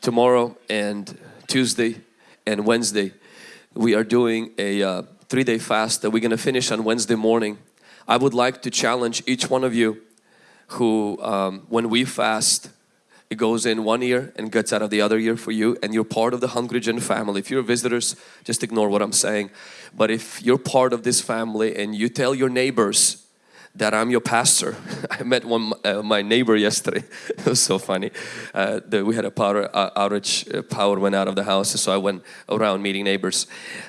tomorrow and Tuesday and Wednesday we are doing a uh, three-day fast that we're going to finish on Wednesday morning. I would like to challenge each one of you who um, when we fast it goes in one ear and gets out of the other ear for you and you're part of the Hungry Gen family. If you're visitors, just ignore what I'm saying. But if you're part of this family and you tell your neighbors that I'm your pastor. I met one uh, my neighbor yesterday. it was so funny. Uh, the, we had a power uh, outage. Uh, power went out of the house, so I went around meeting neighbors,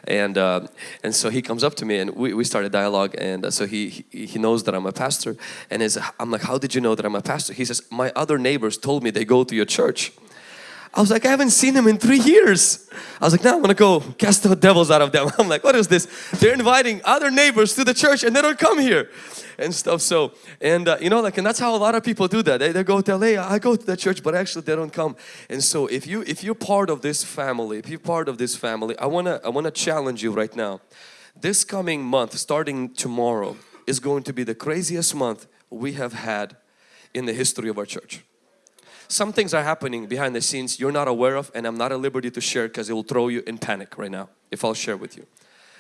and uh, and so he comes up to me and we, we started a dialogue. And uh, so he, he, he knows that I'm a pastor, and is I'm like, how did you know that I'm a pastor? He says, my other neighbors told me they go to your church. I was like, I haven't seen them in three years. I was like, now I'm gonna go cast the devils out of them. I'm like, what is this? They're inviting other neighbors to the church and they don't come here and stuff. So, and uh, you know, like, and that's how a lot of people do that. They, they go tell, hey, I go to the church, but actually they don't come. And so, if you if you're part of this family, if you're part of this family, I wanna I wanna challenge you right now. This coming month, starting tomorrow, is going to be the craziest month we have had in the history of our church some things are happening behind the scenes you're not aware of and I'm not at liberty to share because it will throw you in panic right now if I'll share with you.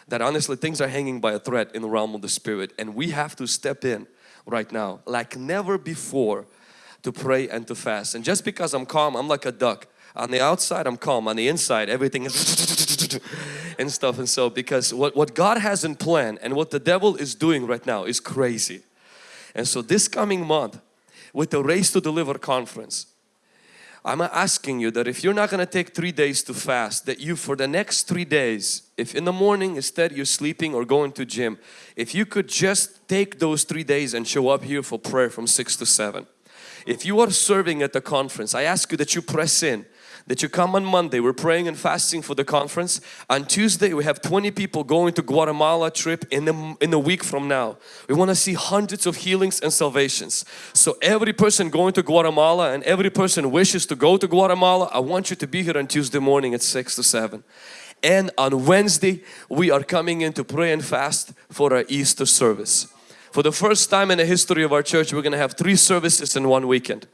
That honestly things are hanging by a thread in the realm of the spirit and we have to step in right now like never before to pray and to fast. And just because I'm calm, I'm like a duck. On the outside I'm calm, on the inside everything is and stuff and so because what, what God has in plan and what the devil is doing right now is crazy. And so this coming month with the Raised to Deliver conference I'm asking you that if you're not going to take three days to fast that you for the next three days if in the morning instead you're sleeping or going to gym if you could just take those three days and show up here for prayer from 6 to 7 if you are serving at the conference I ask you that you press in that you come on Monday. We're praying and fasting for the conference. On Tuesday we have 20 people going to Guatemala trip in the, in a week from now. We want to see hundreds of healings and salvations. So every person going to Guatemala and every person wishes to go to Guatemala, I want you to be here on Tuesday morning at 6 to 7. And on Wednesday we are coming in to pray and fast for our Easter service. For the first time in the history of our church, we're going to have three services in one weekend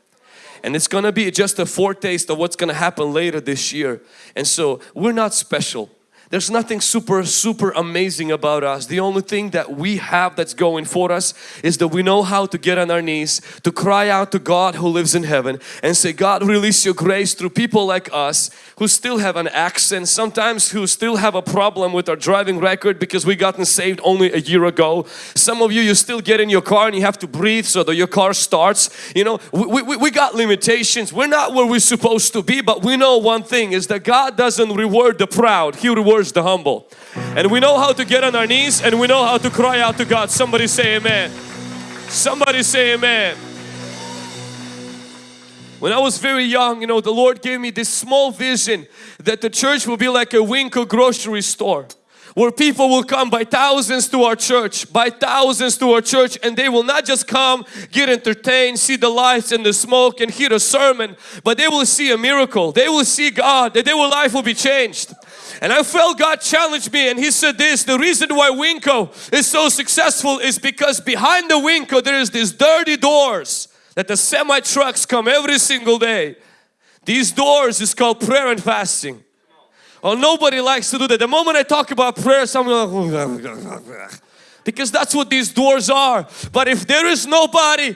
and it's gonna be just a foretaste of what's gonna happen later this year. And so we're not special there's nothing super, super amazing about us. The only thing that we have that's going for us is that we know how to get on our knees, to cry out to God who lives in heaven and say, God release your grace through people like us who still have an accent, sometimes who still have a problem with our driving record because we gotten saved only a year ago. Some of you, you still get in your car and you have to breathe so that your car starts. You know, we, we, we got limitations. We're not where we're supposed to be, but we know one thing is that God doesn't reward the proud. He rewards the humble. And we know how to get on our knees and we know how to cry out to God. Somebody say amen. Somebody say amen. When I was very young, you know, the Lord gave me this small vision that the church will be like a Winco grocery store where people will come by thousands to our church, by thousands to our church and they will not just come, get entertained, see the lights and the smoke and hear a sermon, but they will see a miracle. They will see God, that their life will be changed. And I felt God challenged me and He said this, the reason why Winco is so successful is because behind the Winco there is these dirty doors that the semi trucks come every single day. These doors is called prayer and fasting. Oh, nobody likes to do that. The moment I talk about prayer, someone like, oh, because that's what these doors are. But if there is nobody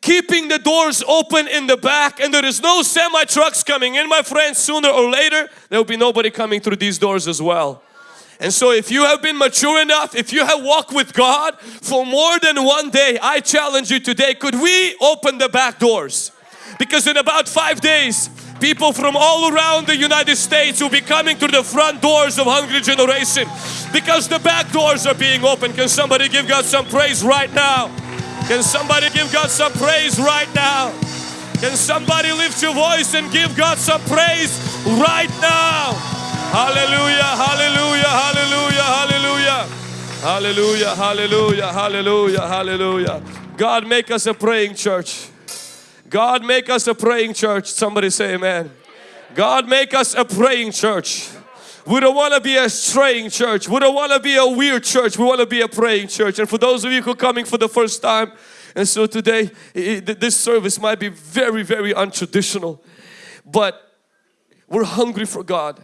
keeping the doors open in the back and there is no semi trucks coming in my friends sooner or later there will be nobody coming through these doors as well. And so if you have been mature enough if you have walked with God for more than one day I challenge you today could we open the back doors? Because in about five days people from all around the United States will be coming through the front doors of Hungry Generation because the back doors are being opened can somebody give God some praise right now can somebody give God some praise right now? Can somebody lift your voice and give God some praise right now? Hallelujah, hallelujah, hallelujah, hallelujah. Hallelujah, hallelujah, hallelujah, hallelujah. God make us a praying church. God make us a praying church. Somebody say amen. God make us a praying church. We don't want to be a straying church. We don't want to be a weird church. We want to be a praying church. And for those of you who are coming for the first time, and so today this service might be very, very untraditional. But We're hungry for God.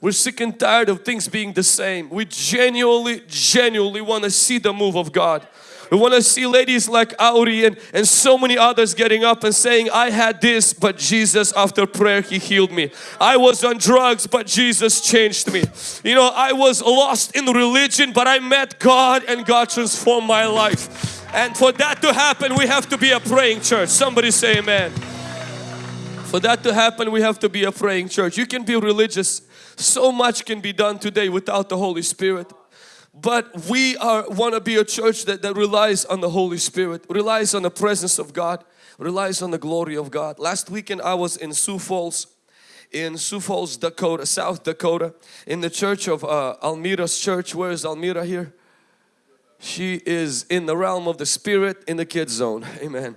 We're sick and tired of things being the same. We genuinely, genuinely want to see the move of God. We want to see ladies like Auri and, and so many others getting up and saying, I had this, but Jesus after prayer He healed me. I was on drugs, but Jesus changed me. You know, I was lost in religion, but I met God and God transformed my life. And for that to happen, we have to be a praying church. Somebody say amen. For that to happen, we have to be a praying church. You can be religious. So much can be done today without the Holy Spirit. But we are want to be a church that, that relies on the Holy Spirit, relies on the presence of God, relies on the glory of God. Last weekend I was in Sioux Falls, in Sioux Falls, Dakota, South Dakota, in the church of uh, Almira's church. Where is Almira here? She is in the realm of the spirit in the kids zone. Amen.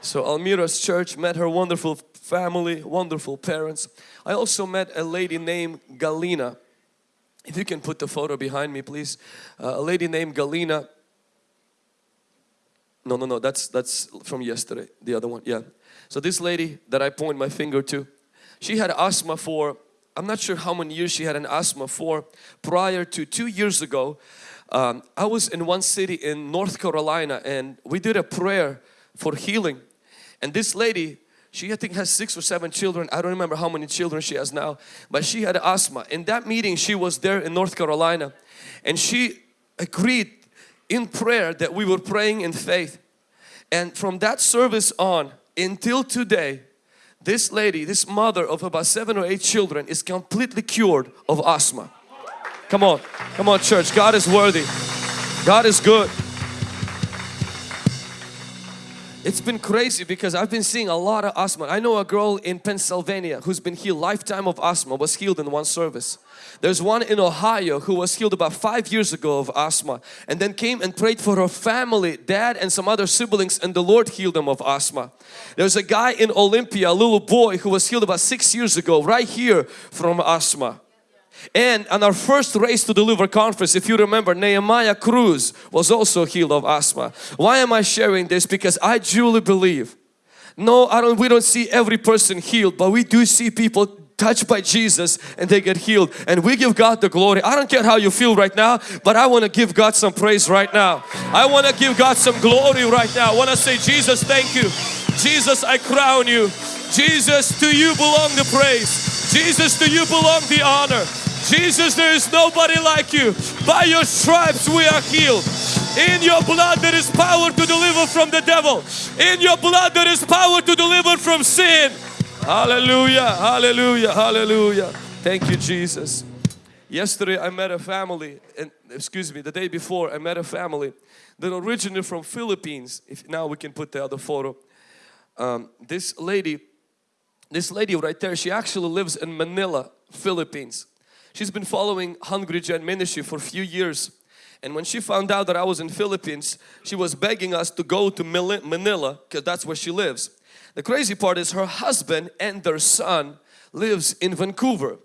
So Almira's church met her wonderful family, wonderful parents. I also met a lady named Galina. If you can put the photo behind me please. Uh, a lady named Galina. No, no, no, that's, that's from yesterday, the other one, yeah. So this lady that I point my finger to, she had asthma for, I'm not sure how many years she had an asthma for. Prior to two years ago, um, I was in one city in North Carolina and we did a prayer for healing. And this lady, she I think has six or seven children. I don't remember how many children she has now. But she had asthma. In that meeting she was there in North Carolina. And she agreed in prayer that we were praying in faith. And from that service on until today this lady, this mother of about seven or eight children is completely cured of asthma. Come on, come on church, God is worthy. God is good. It's been crazy because I've been seeing a lot of asthma. I know a girl in Pennsylvania who's been healed, lifetime of asthma, was healed in one service. There's one in Ohio who was healed about five years ago of asthma and then came and prayed for her family, dad and some other siblings and the Lord healed them of asthma. There's a guy in Olympia, a little boy who was healed about six years ago right here from asthma. And on our first Raised to Deliver conference, if you remember, Nehemiah Cruz was also healed of asthma. Why am I sharing this? Because I truly believe, no, I don't, we don't see every person healed, but we do see people touched by Jesus and they get healed and we give God the glory. I don't care how you feel right now but I want to give God some praise right now. I want to give God some glory right now. I want to say Jesus thank you. Jesus I crown you. Jesus to you belong the praise. Jesus to you belong the honor. Jesus, there is nobody like you. By your stripes we are healed. In your blood there is power to deliver from the devil. In your blood there is power to deliver from sin. Hallelujah, hallelujah, hallelujah. Thank you Jesus. Yesterday I met a family, and excuse me, the day before I met a family that originated from Philippines. If now we can put the other photo. Um, this lady, this lady right there, she actually lives in Manila, Philippines. She's been following Hungry Gen ministry for a few years and when she found out that I was in Philippines she was begging us to go to Manila because that's where she lives. The crazy part is her husband and their son lives in Vancouver.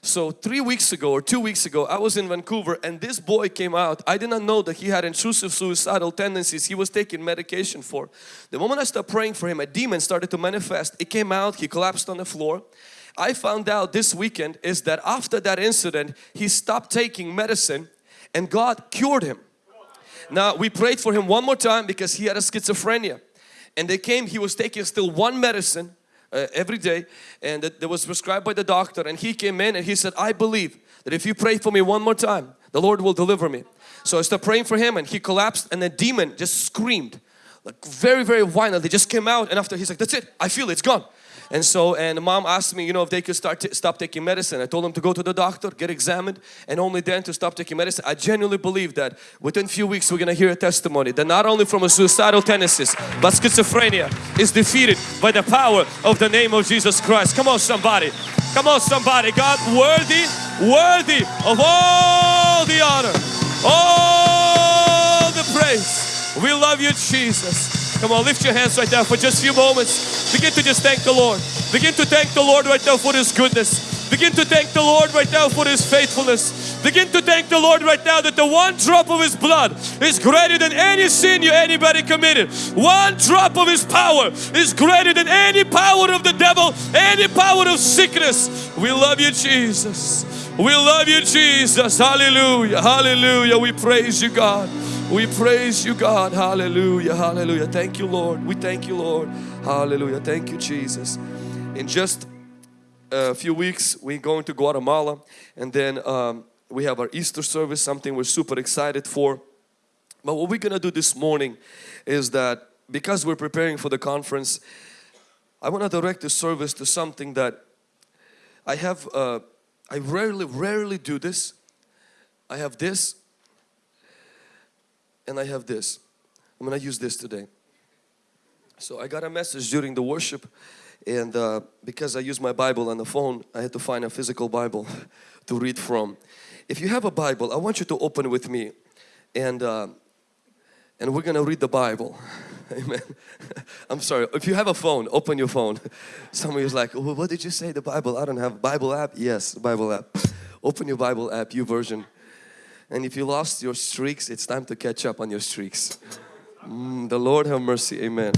So three weeks ago or two weeks ago I was in Vancouver and this boy came out. I did not know that he had intrusive suicidal tendencies he was taking medication for. The moment I started praying for him a demon started to manifest. It came out, he collapsed on the floor I found out this weekend is that after that incident he stopped taking medicine and God cured him. Now we prayed for him one more time because he had a schizophrenia. And they came he was taking still one medicine uh, every day and that, was prescribed by the doctor. And he came in and he said I believe that if you pray for me one more time the Lord will deliver me. So I started praying for him and he collapsed and the demon just screamed like very very violently just came out. And after he's like that's it. I feel it, it's gone and so, and mom asked me, you know, if they could start stop taking medicine. I told them to go to the doctor, get examined, and only then to stop taking medicine. I genuinely believe that within a few weeks we're going to hear a testimony that not only from a suicidal tendencies, but schizophrenia is defeated by the power of the name of Jesus Christ. Come on somebody. Come on somebody. God worthy, worthy of all the honor, all the praise. We love you Jesus. Come on, lift your hands right now for just a few moments. Begin to just thank the Lord. Begin to thank the Lord right now for His goodness. Begin to thank the Lord right now for His faithfulness. Begin to thank the Lord right now that the one drop of His blood is greater than any sin you anybody committed. One drop of His power is greater than any power of the devil, any power of sickness. We love you Jesus. We love you Jesus. Hallelujah. Hallelujah. We praise you God. We praise you God. Hallelujah. Hallelujah. Thank you Lord. We thank you Lord. Hallelujah. Thank you Jesus. In just a few weeks we're going to Guatemala and then um, we have our Easter service something we're super excited for but what we're gonna do this morning is that because we're preparing for the conference I want to direct the service to something that I have uh, I rarely rarely do this I have this and I have this I'm gonna use this today so I got a message during the worship and uh, because I use my Bible on the phone I had to find a physical Bible to read from. If you have a Bible I want you to open with me and uh, and we're gonna read the Bible. Amen. I'm sorry. If you have a phone, open your phone. Somebody's like, well, what did you say? The Bible? I don't have Bible app. Yes, Bible app. Open your Bible app, YouVersion. And if you lost your streaks, it's time to catch up on your streaks. Mm, the Lord have mercy. Amen.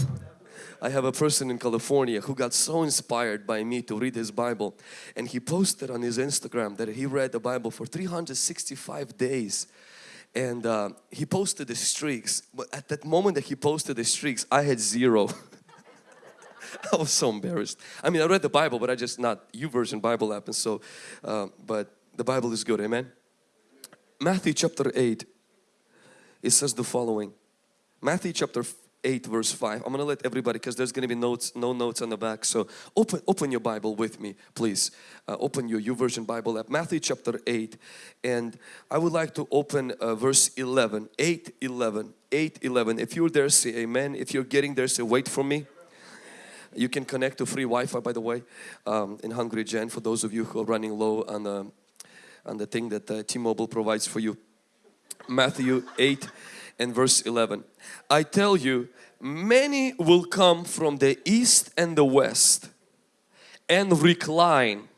I have a person in California who got so inspired by me to read his Bible and he posted on his Instagram that he read the Bible for 365 days and uh, he posted the streaks but at that moment that he posted the streaks I had zero I was so embarrassed I mean I read the Bible but I just not YouVersion Bible app and so uh, but the Bible is good amen Matthew chapter 8 it says the following. Matthew chapter 8 verse 5 I'm gonna let everybody because there's gonna be notes no notes on the back. So open open your Bible with me please. Uh, open your YouVersion Bible app. Matthew chapter 8 and I would like to open uh, verse 11 8 11 8 11 if you're there say amen. If you're getting there say wait for me. You can connect to free Wi-Fi by the way um, in Hungry Gen for those of you who are running low on the on the thing that uh, T-Mobile provides for you. Matthew 8 and verse 11 I tell you many will come from the east and the west and recline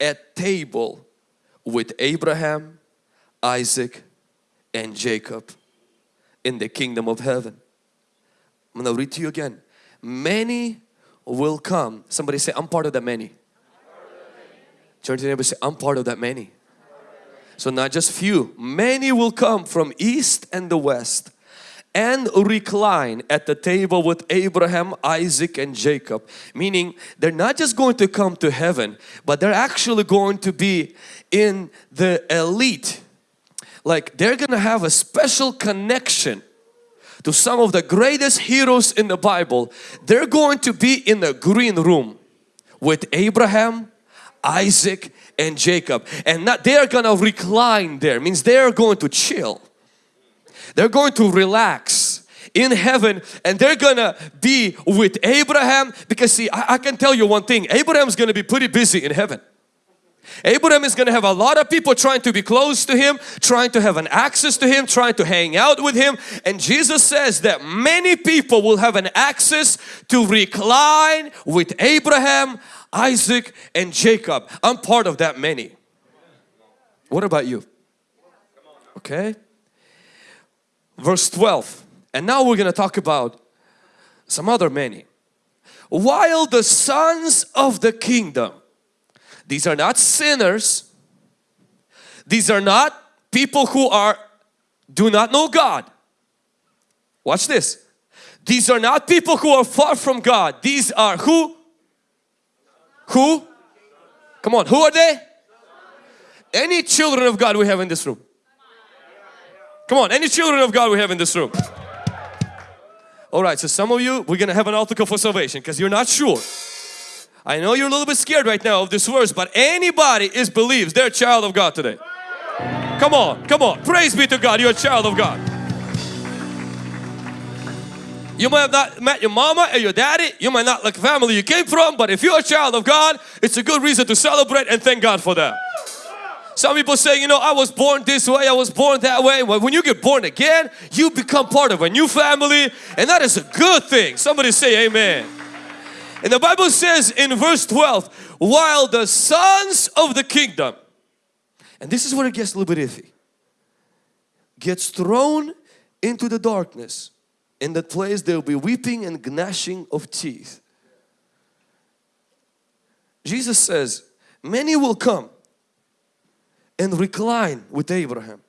at table with Abraham Isaac and Jacob in the kingdom of heaven. I'm going to read to you again. Many will come. Somebody say I'm part of the many. Turn to the neighbor say I'm part of that many so not just few, many will come from east and the west and recline at the table with Abraham, Isaac and Jacob. Meaning they're not just going to come to heaven but they're actually going to be in the elite. Like they're going to have a special connection to some of the greatest heroes in the Bible. They're going to be in the green room with Abraham, Isaac and Jacob and not they are gonna recline there means they are going to chill they're going to relax in heaven and they're gonna be with Abraham because see I, I can tell you one thing Abraham's gonna be pretty busy in heaven Abraham is going to have a lot of people trying to be close to him, trying to have an access to him, trying to hang out with him. And Jesus says that many people will have an access to recline with Abraham, Isaac and Jacob. I'm part of that many. What about you? Okay. Verse 12. And now we're going to talk about some other many. While the sons of the kingdom, these are not sinners, these are not people who are do not know God. Watch this. These are not people who are far from God. These are who? Who? Come on, who are they? Any children of God we have in this room? Come on, any children of God we have in this room? Alright, so some of you, we're gonna have an altar call for salvation because you're not sure. I know you're a little bit scared right now of this verse, but anybody is believes they're a child of God today. Come on, come on, praise be to God, you're a child of God. You might have not met your mama or your daddy. You might not like family you came from. But if you're a child of God, it's a good reason to celebrate and thank God for that. Some people say, you know, I was born this way, I was born that way. Well, when you get born again, you become part of a new family and that is a good thing. Somebody say amen. And the Bible says in verse 12, while the sons of the kingdom, And this is where it gets a little bit iffy. Gets thrown into the darkness. In that place there will be weeping and gnashing of teeth. Jesus says, many will come and recline with Abraham.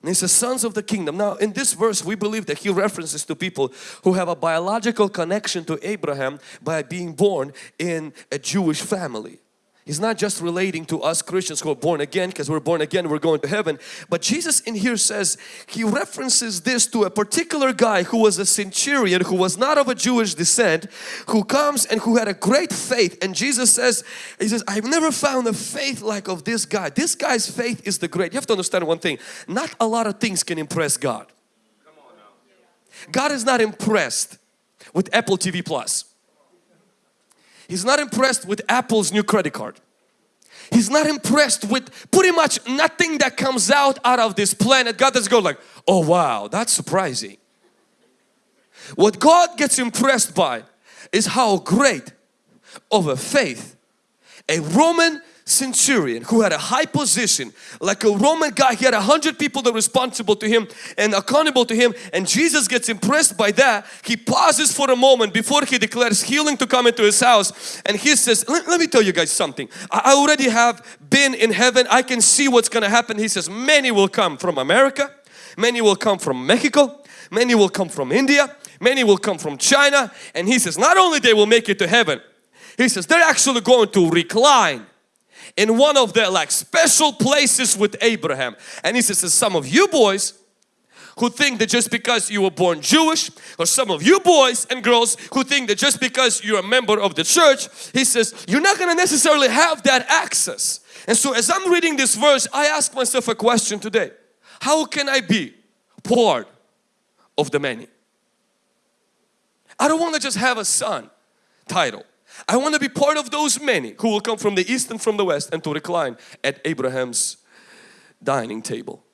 And he says, sons of the kingdom. Now in this verse we believe that he references to people who have a biological connection to Abraham by being born in a Jewish family. He's not just relating to us Christians who are born again because we're born again we're going to heaven. But Jesus in here says he references this to a particular guy who was a centurion who was not of a Jewish descent who comes and who had a great faith. And Jesus says he says I've never found a faith like of this guy. This guy's faith is the great. You have to understand one thing. Not a lot of things can impress God. God is not impressed with Apple TV Plus He's not impressed with Apple's new credit card. He's not impressed with pretty much nothing that comes out out of this planet. God doesn't go like, oh wow, that's surprising. What God gets impressed by is how great of a faith a Roman centurion who had a high position like a Roman guy he had a hundred people that were responsible to him and accountable to him and Jesus gets impressed by that. He pauses for a moment before he declares healing to come into his house and he says let, let me tell you guys something. I already have been in heaven. I can see what's gonna happen. He says many will come from America. Many will come from Mexico. Many will come from India. Many will come from China. And he says not only they will make it to heaven he says they're actually going to recline in one of the like special places with Abraham. And he says, some of you boys who think that just because you were born Jewish or some of you boys and girls who think that just because you're a member of the church he says you're not going to necessarily have that access. And so as I'm reading this verse I ask myself a question today. How can I be part of the many? I don't want to just have a son title I want to be part of those many who will come from the east and from the west and to recline at Abraham's dining table.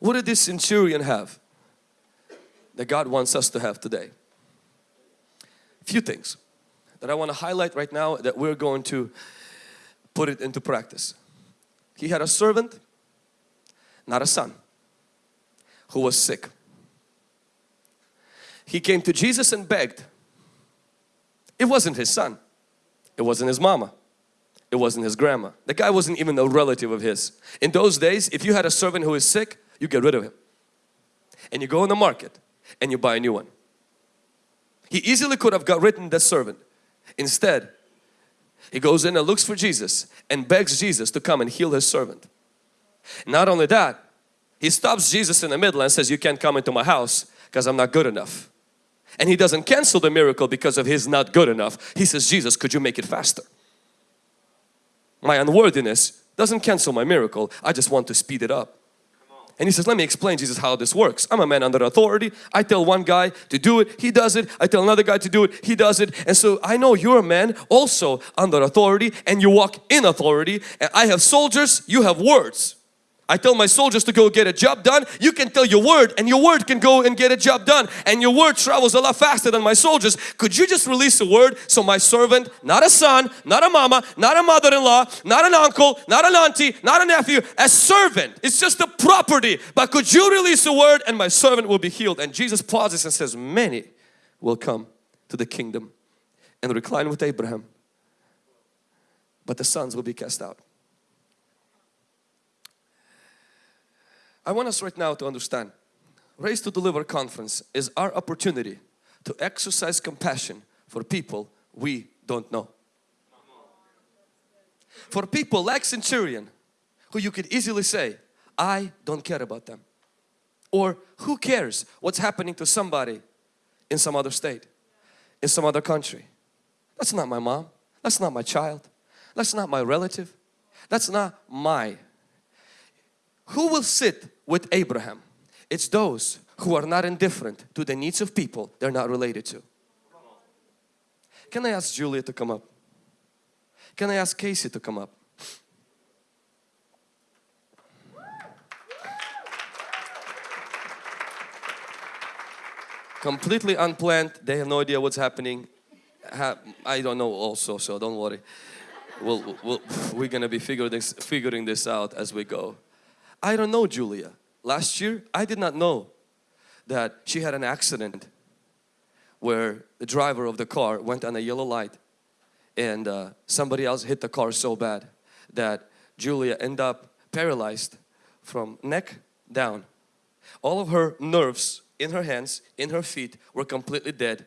What did this centurion have that God wants us to have today? A few things that I want to highlight right now that we're going to put it into practice. He had a servant, not a son, who was sick. He came to Jesus and begged it wasn't his son. It wasn't his mama. It wasn't his grandma. The guy wasn't even a relative of his. In those days, if you had a servant who is sick, you get rid of him. And you go in the market and you buy a new one. He easily could have got rid the servant. Instead, he goes in and looks for Jesus and begs Jesus to come and heal his servant. Not only that, he stops Jesus in the middle and says, you can't come into my house because I'm not good enough. And he doesn't cancel the miracle because of his not good enough. He says, Jesus, could you make it faster? My unworthiness doesn't cancel my miracle. I just want to speed it up. And he says, let me explain Jesus how this works. I'm a man under authority. I tell one guy to do it, he does it. I tell another guy to do it, he does it. And so I know you're a man also under authority and you walk in authority. And I have soldiers, you have words. I tell my soldiers to go get a job done. You can tell your word and your word can go and get a job done. And your word travels a lot faster than my soldiers. Could you just release a word so my servant, not a son, not a mama, not a mother-in-law, not an uncle, not an auntie, not a nephew, a servant. It's just a property. But could you release a word and my servant will be healed. And Jesus pauses and says, many will come to the kingdom and recline with Abraham. But the sons will be cast out. I want us right now to understand Raised to Deliver conference is our opportunity to exercise compassion for people we don't know. For people like Centurion who you could easily say, I don't care about them. Or who cares what's happening to somebody in some other state, in some other country. That's not my mom. That's not my child. That's not my relative. That's not my. Who will sit with Abraham. It's those who are not indifferent to the needs of people they're not related to. Can I ask Julia to come up? Can I ask Casey to come up? Completely unplanned, they have no idea what's happening. I don't know also, so don't worry. we'll, we'll, we're gonna be this, figuring this out as we go. I don't know Julia. Last year, I did not know that she had an accident where the driver of the car went on a yellow light and uh, somebody else hit the car so bad that Julia ended up paralyzed from neck down. All of her nerves in her hands, in her feet were completely dead.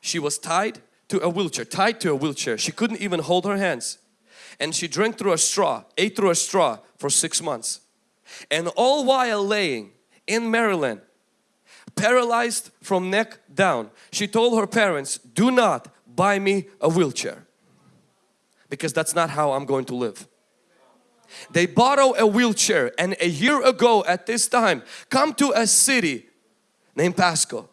She was tied to a wheelchair, tied to a wheelchair. She couldn't even hold her hands. And she drank through a straw, ate through a straw for six months. And all while laying in Maryland, paralyzed from neck down, she told her parents, do not buy me a wheelchair because that's not how I'm going to live. They borrow a wheelchair and a year ago at this time come to a city named Pasco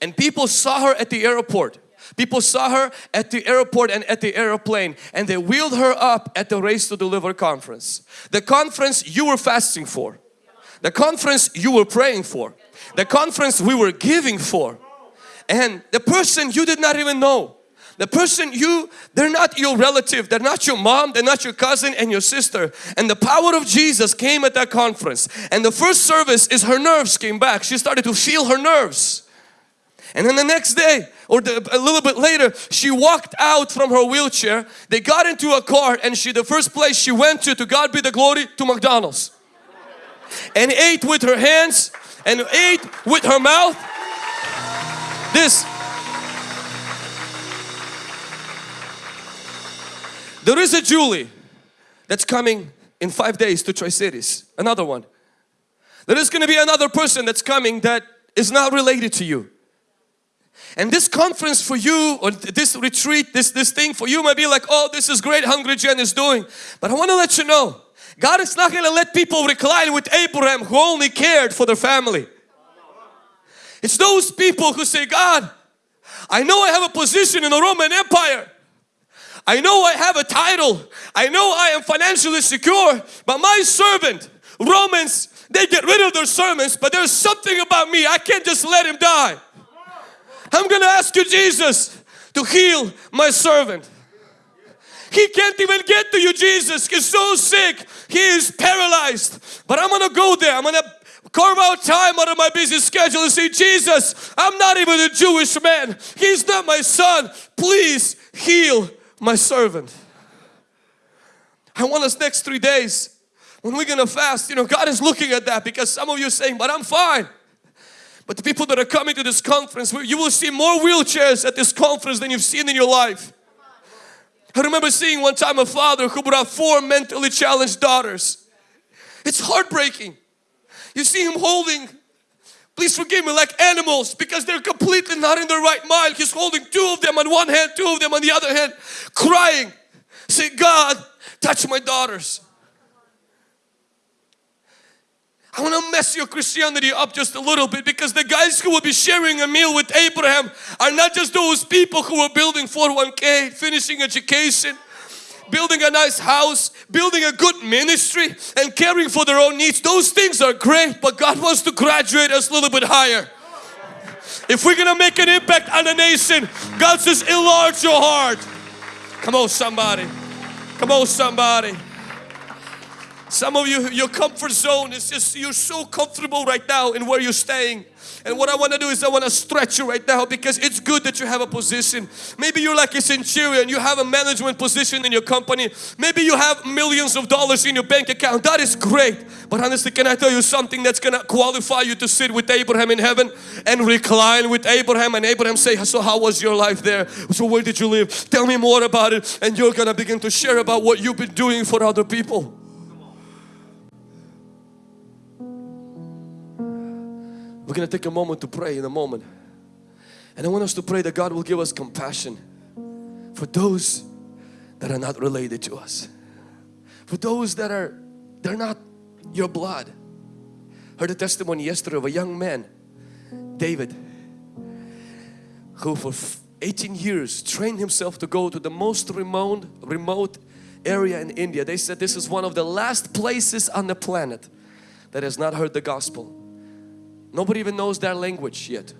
and people saw her at the airport. People saw her at the airport and at the airplane and they wheeled her up at the Raised to Deliver conference. The conference you were fasting for. The conference you were praying for. The conference we were giving for. And the person you did not even know the person you, they're not your relative, they're not your mom, they're not your cousin and your sister. And the power of Jesus came at that conference. And the first service is her nerves came back. She started to feel her nerves. And then the next day or the, a little bit later she walked out from her wheelchair. They got into a car and she the first place she went to to God be the glory to McDonald's. And ate with her hands and ate with her mouth. This There is a Julie that's coming in five days to Tri-Cities. Another one. There is going to be another person that's coming that is not related to you. And this conference for you or this retreat, this, this thing for you might be like, oh, this is great Hungry Gen is doing. But I want to let you know, God is not going to let people recline with Abraham who only cared for their family. It's those people who say, God, I know I have a position in the Roman Empire. I know I have a title. I know I am financially secure. But my servant, Romans, they get rid of their sermons. But there's something about me. I can't just let him die. I'm to ask you, Jesus, to heal my servant. He can't even get to you, Jesus. He's so sick. He is paralyzed. But I'm to go there. I'm to carve out time out of my busy schedule and say, Jesus, I'm not even a Jewish man. He's not my son. Please heal my servant. I want us next three days when we're gonna fast, you know, God is looking at that because some of you are saying, but I'm fine. But the people that are coming to this conference, you will see more wheelchairs at this conference than you've seen in your life. I remember seeing one time a father who brought four mentally challenged daughters. It's heartbreaking. You see him holding Please forgive me like animals because they're completely not in their right mind. He's holding two of them on one hand, two of them on the other hand, crying. Say, God, touch my daughters. I want to mess your Christianity up just a little bit because the guys who will be sharing a meal with Abraham are not just those people who are building 401k, finishing education, building a nice house, building a good ministry and caring for their own needs. Those things are great, but God wants to graduate us a little bit higher. If we're going to make an impact on a nation, God says enlarge your heart. Come on somebody. Come on somebody. Some of you, your comfort zone is just, you're so comfortable right now in where you're staying. And what I want to do is I want to stretch you right now because it's good that you have a position. Maybe you're like a centurion, you have a management position in your company. Maybe you have millions of dollars in your bank account. That is great. But honestly, can I tell you something that's going to qualify you to sit with Abraham in heaven and recline with Abraham and Abraham say, so how was your life there? So where did you live? Tell me more about it. And you're going to begin to share about what you've been doing for other people. Going to take a moment to pray in a moment. And I want us to pray that God will give us compassion for those that are not related to us. For those that are, they're not your blood. Heard a testimony yesterday of a young man, David, who for 18 years trained himself to go to the most remote, remote area in India. They said this is one of the last places on the planet that has not heard the gospel. Nobody even knows their language yet.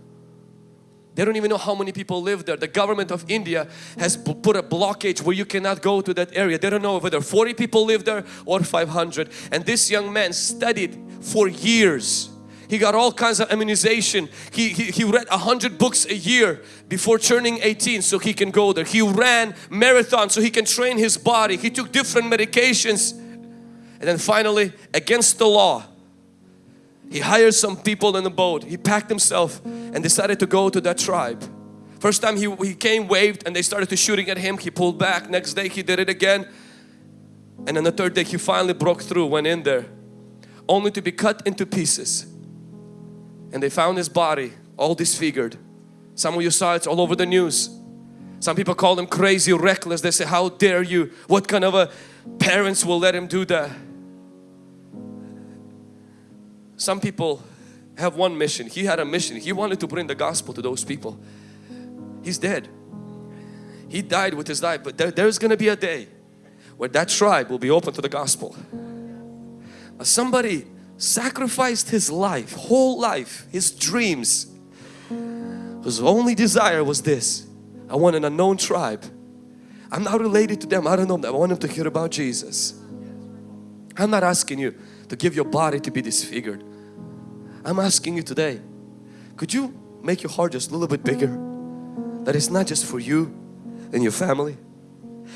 They don't even know how many people live there. The government of India has put a blockage where you cannot go to that area. They don't know whether 40 people live there or 500. And this young man studied for years. He got all kinds of immunization. He, he, he read a hundred books a year before turning 18 so he can go there. He ran marathons so he can train his body. He took different medications. And then finally, against the law, he hired some people in the boat. He packed himself and decided to go to that tribe. First time he, he came, waved and they started to shooting at him. He pulled back. Next day he did it again. And then the third day he finally broke through, went in there. Only to be cut into pieces. And they found his body all disfigured. Some of you saw it all over the news. Some people call him crazy, reckless. They say, how dare you? What kind of a parents will let him do that? Some people have one mission. He had a mission. He wanted to bring the gospel to those people. He's dead. He died with his life. But there, there's going to be a day where that tribe will be open to the gospel. Somebody sacrificed his life, whole life, his dreams. His only desire was this. I want an unknown tribe. I'm not related to them. I don't know them. I want them to hear about Jesus. I'm not asking you to give your body to be disfigured. I'm asking you today, could you make your heart just a little bit bigger? That it's not just for you and your family.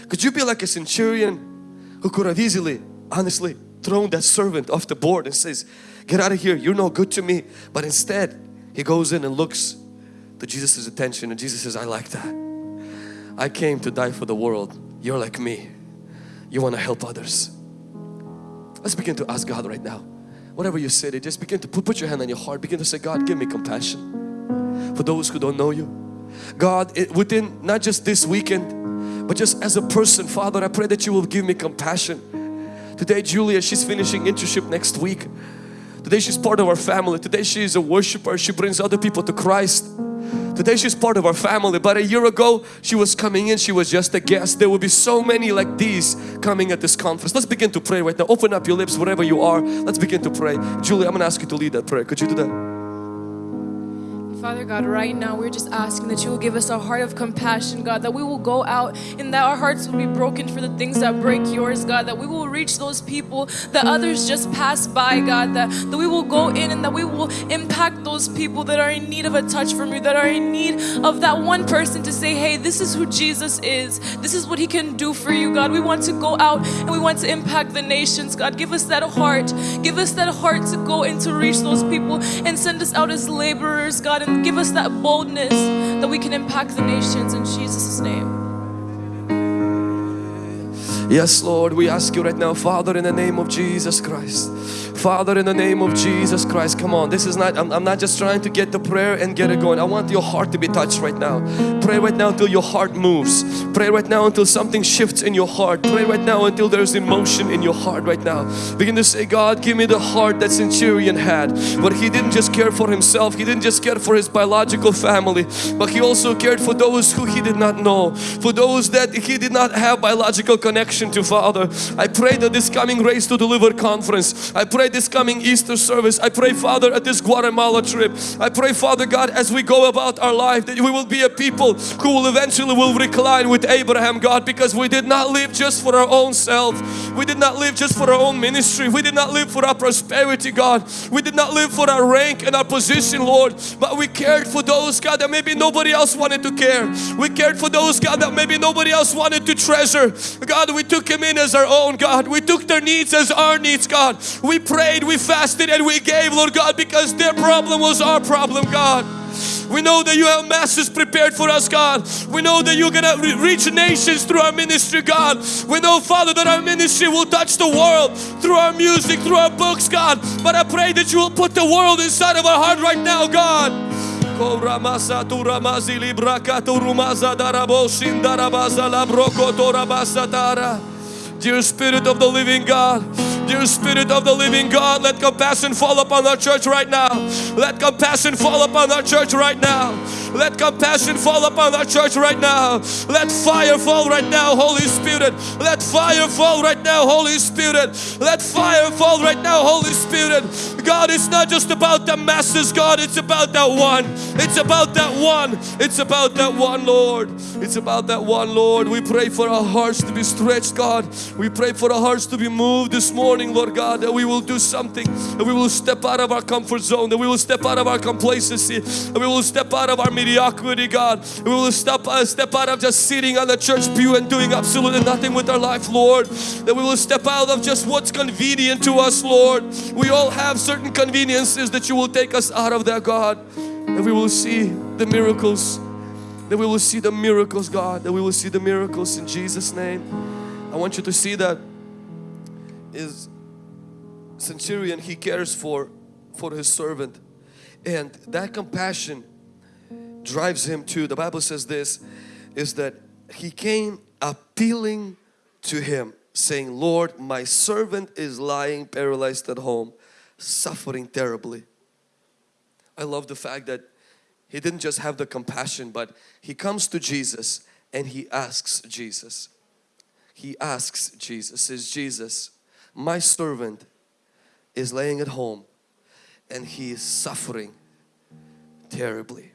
Could you be like a centurion who could have easily, honestly, thrown that servant off the board and says, get out of here, you're no good to me. But instead, he goes in and looks to Jesus' attention and Jesus says, I like that. I came to die for the world. You're like me. You want to help others. Let's begin to ask God right now. Whatever you it just begin to put, put your hand on your heart. Begin to say, God, give me compassion for those who don't know you. God, it, within not just this weekend, but just as a person, Father, I pray that you will give me compassion. Today, Julia, she's finishing internship next week. Today, she's part of our family. Today, she is a worshiper. She brings other people to Christ. Today she's part of our family but a year ago she was coming in she was just a guest. There will be so many like these coming at this conference. Let's begin to pray right now. Open up your lips wherever you are. Let's begin to pray. Julie I'm gonna ask you to lead that prayer. Could you do that Father God, right now we're just asking that you will give us a heart of compassion, God, that we will go out and that our hearts will be broken for the things that break yours, God, that we will reach those people that others just pass by, God, that, that we will go in and that we will impact those people that are in need of a touch from you, that are in need of that one person to say, hey, this is who Jesus is. This is what he can do for you, God. We want to go out and we want to impact the nations, God. Give us that heart. Give us that heart to go and to reach those people and send us out as laborers, God, give us that boldness that we can impact the nations in Jesus' name. Yes, Lord, we ask you right now, Father, in the name of Jesus Christ. Father, in the name of Jesus Christ, come on. This is not, I'm, I'm, not just trying to get the prayer and get it going. I want your heart to be touched right now. Pray right now until your heart moves. Pray right now until something shifts in your heart. Pray right now until there's emotion in your heart right now. Begin to say, God, give me the heart that Centurion had. But he didn't just care for himself. He didn't just care for his biological family. But he also cared for those who he did not know. For those that he did not have biological connection to, Father. I pray that this coming Raised to Deliver conference, I pray this coming Easter service. I pray Father at this Guatemala trip. I pray Father God as we go about our life that we will be a people who will eventually will recline with Abraham God because we did not live just for our own self. We did not live just for our own ministry. We did not live for our prosperity God. We did not live for our rank and our position Lord. But we cared for those God that maybe nobody else wanted to care. We cared for those God that maybe nobody else wanted to treasure. God we took him in as our own God. We took their needs as our needs God. We prayed prayed, we fasted and we gave Lord God because their problem was our problem God. We know that you have masses prepared for us, God. We know that you're gonna reach nations through our ministry, God. We know, Father, that our ministry will touch the world through our music, through our books, God. But I pray that you will put the world inside of our heart right now, God. Darabo Ramasa Turamazi Librakaturumazadarabosin Darabaza Labrokotorabasatara. Dear Spirit of the Living God, Dear Spirit of the living God, let compassion fall upon our church right now. Let compassion fall upon our church right now. Let compassion fall upon our church right now. Let fire fall right now, Holy Spirit. Let fire fall right now, Holy Spirit. Let fire fall right now, Holy Spirit. God, it's not just about the masses, God, it's about that one. It's about that one. It's about that one, Lord. It's about that one, Lord. We pray for our hearts to be stretched, God. We pray for our hearts to be moved this morning, Lord God, that we will do something, that we will step out of our comfort zone, that we will step out of our complacency, that we will step out of our mediocrity, God. We will step, uh, step out of just sitting on the church pew and doing absolutely nothing with our life, Lord. That we will step out of just what's convenient to us, Lord. We all have certain conveniences that you will take us out of that, God. And we will see the miracles. That we will see the miracles, God. That we will see the miracles in Jesus' name. I want you to see that is centurion he cares for for his servant. And that compassion drives him to the bible says this is that he came appealing to him saying lord my servant is lying paralyzed at home suffering terribly. I love the fact that he didn't just have the compassion but he comes to jesus and he asks jesus he asks jesus says jesus my servant is laying at home and he is suffering terribly.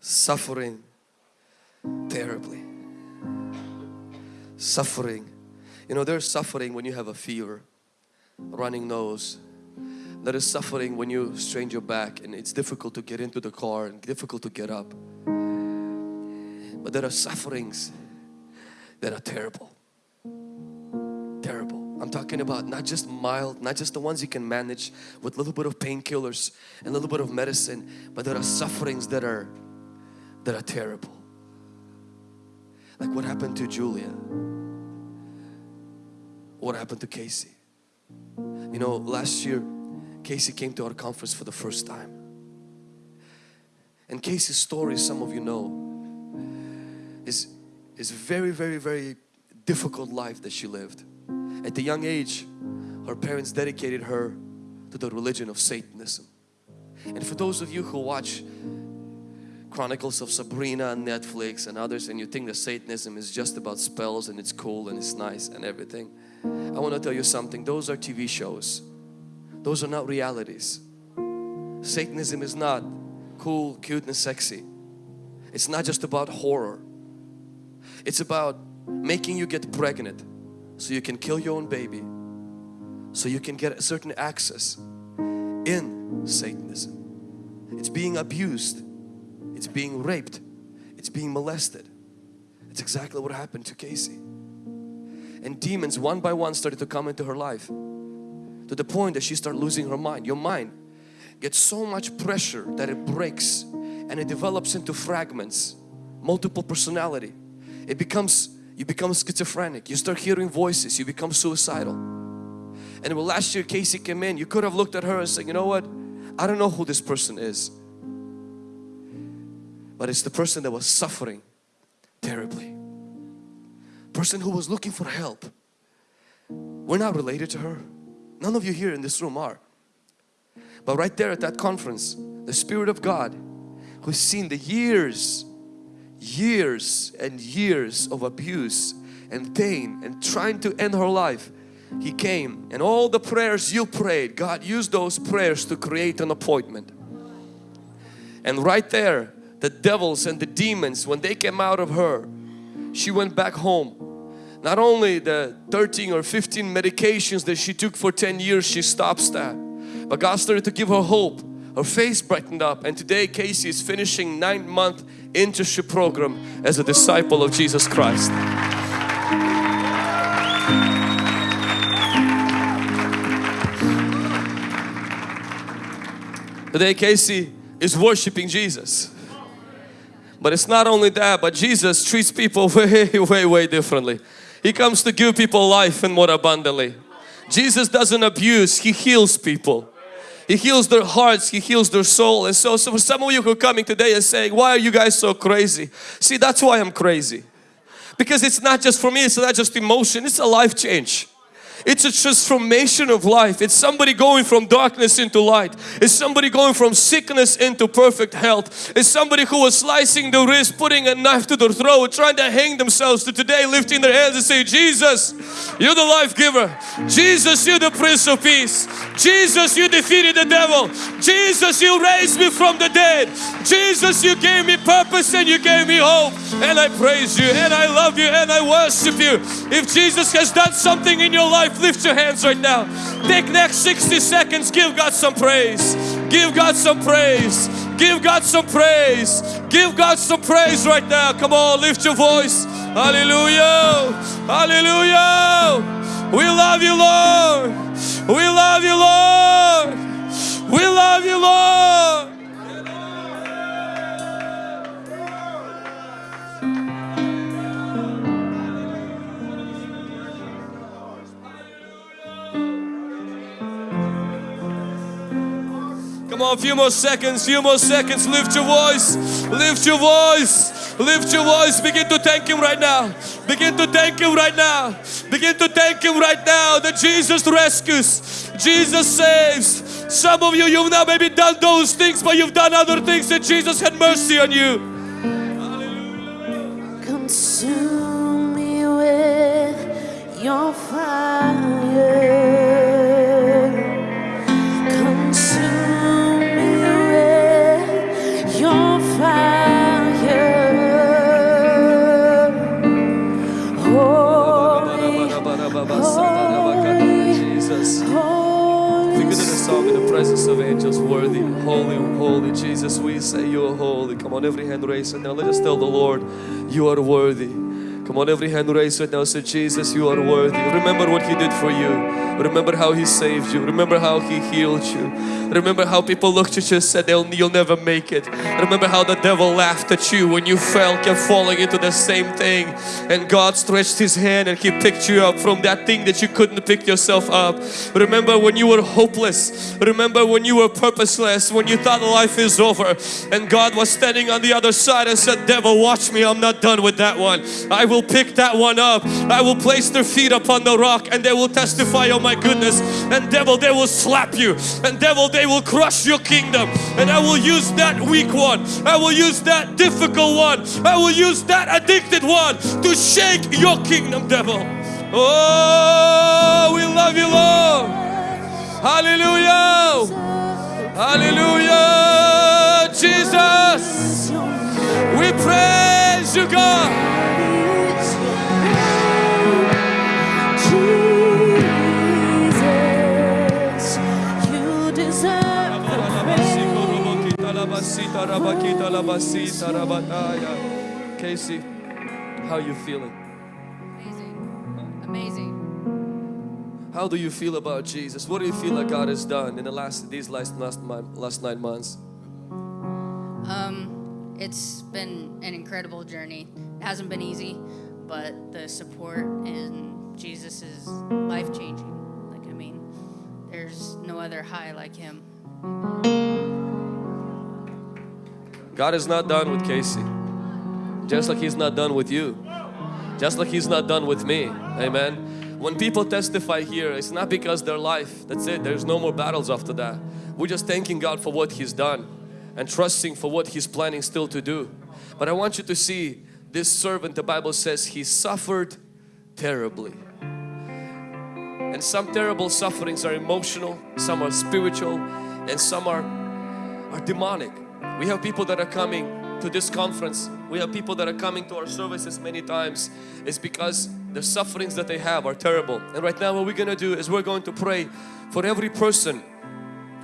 Suffering terribly. Suffering. You know, there's suffering when you have a fever, running nose. There is suffering when you strain your back and it's difficult to get into the car and difficult to get up. But there are sufferings that are terrible. Terrible. I'm talking about not just mild, not just the ones you can manage with a little bit of painkillers and a little bit of medicine, but there are sufferings that are that are terrible. Like what happened to Julia? What happened to Casey? You know, last year Casey came to our conference for the first time. And Casey's story, some of you know, is is very, very, very difficult life that she lived. At the young age, her parents dedicated her to the religion of Satanism. And for those of you who watch Chronicles of Sabrina on Netflix and others and you think that Satanism is just about spells and it's cool and it's nice and everything. I want to tell you something. Those are TV shows. Those are not realities. Satanism is not cool, cute and sexy. It's not just about horror. It's about making you get pregnant so you can kill your own baby so you can get a certain access in Satanism. It's being abused. It's being raped. It's being molested. It's exactly what happened to Casey. And demons one by one started to come into her life to the point that she started losing her mind. Your mind gets so much pressure that it breaks and it develops into fragments, multiple personality it becomes you become schizophrenic. You start hearing voices. You become suicidal. And when last year Casey came in you could have looked at her and said you know what? I don't know who this person is. But it's the person that was suffering terribly. Person who was looking for help. We're not related to her. None of you here in this room are. But right there at that conference the Spirit of God who's seen the years years and years of abuse and pain and trying to end her life he came and all the prayers you prayed God used those prayers to create an appointment. And right there the devils and the demons when they came out of her she went back home. Not only the 13 or 15 medications that she took for 10 years she stops that. But God started to give her hope. Her face brightened up. And today Casey is finishing nine month internship program as a disciple of Jesus Christ. Today Casey is worshiping Jesus. But it's not only that, but Jesus treats people way, way, way differently. He comes to give people life and more abundantly. Jesus doesn't abuse, He heals people. He heals their hearts, He heals their soul. And so, so for some of you who are coming today and saying, why are you guys so crazy? See, that's why I'm crazy. Because it's not just for me, it's not just emotion, it's a life change. It's a transformation of life. It's somebody going from darkness into light. It's somebody going from sickness into perfect health. It's somebody who was slicing the wrist, putting a knife to their throat, trying to hang themselves to today lifting their hands and say, Jesus, you're the life giver. Jesus, you're the Prince of Peace. Jesus, you defeated the devil. Jesus, you raised me from the dead. Jesus, you gave me purpose and you gave me hope. And I praise you and I love you and I worship you. If Jesus has done something in your life, lift your hands right now. Take next 60 seconds, give God some praise. Give God some praise. Give God some praise. Give God some praise right now. Come on, lift your voice. Hallelujah. Hallelujah. We love you, Lord. We love you, Lord. We love you, Lord. Come on, a few more seconds, few more seconds. Lift your voice, lift your voice, lift your voice. Begin to thank Him right now. Begin to thank Him right now. Begin to thank Him right now that Jesus rescues, Jesus saves. Some of you, you've not maybe done those things, but you've done other things that Jesus had mercy on you. Consume me with your fire. Angels, worthy, holy, holy Jesus. We say you are holy. Come on, every hand raised right now. Let us tell the Lord, you are worthy. Come on, every hand raised right now. Say, Jesus, you are worthy. Remember what He did for you. Remember how He saved you. Remember how He healed you. Remember how people looked at you and said, They'll, you'll never make it. Remember how the devil laughed at you when you fell, kept falling into the same thing. And God stretched His hand and He picked you up from that thing that you couldn't pick yourself up. Remember when you were hopeless. Remember when you were purposeless, when you thought life is over. And God was standing on the other side and said, Devil, watch me. I'm not done with that one. I will pick that one up. I will place their feet upon the rock and they will testify, oh my goodness. And devil, they will slap you. And devil, they will crush your kingdom. And I will use that weak one. I will use that difficult one. I will use that addicted one to shake your kingdom, devil. Oh, we love you, Lord. Hallelujah. Hallelujah. Jesus. We praise you, God. Casey, how are you feeling? Amazing. Amazing. How do you feel about Jesus? What do you feel like God has done in the last these last last, last nine months? Um, it's been an incredible journey. It hasn't been easy, but the support in Jesus is life changing. Like, I mean, there's no other high like Him. God is not done with Casey. Just like He's not done with you. Just like He's not done with me. Amen. When people testify here, it's not because their life, that's it. There's no more battles after that. We're just thanking God for what He's done and trusting for what He's planning still to do. But I want you to see this servant, the Bible says he suffered terribly. And some terrible sufferings are emotional, some are spiritual, and some are, are demonic. We have people that are coming to this conference. We have people that are coming to our services many times. It's because the sufferings that they have are terrible. And right now what we're going to do is we're going to pray for every person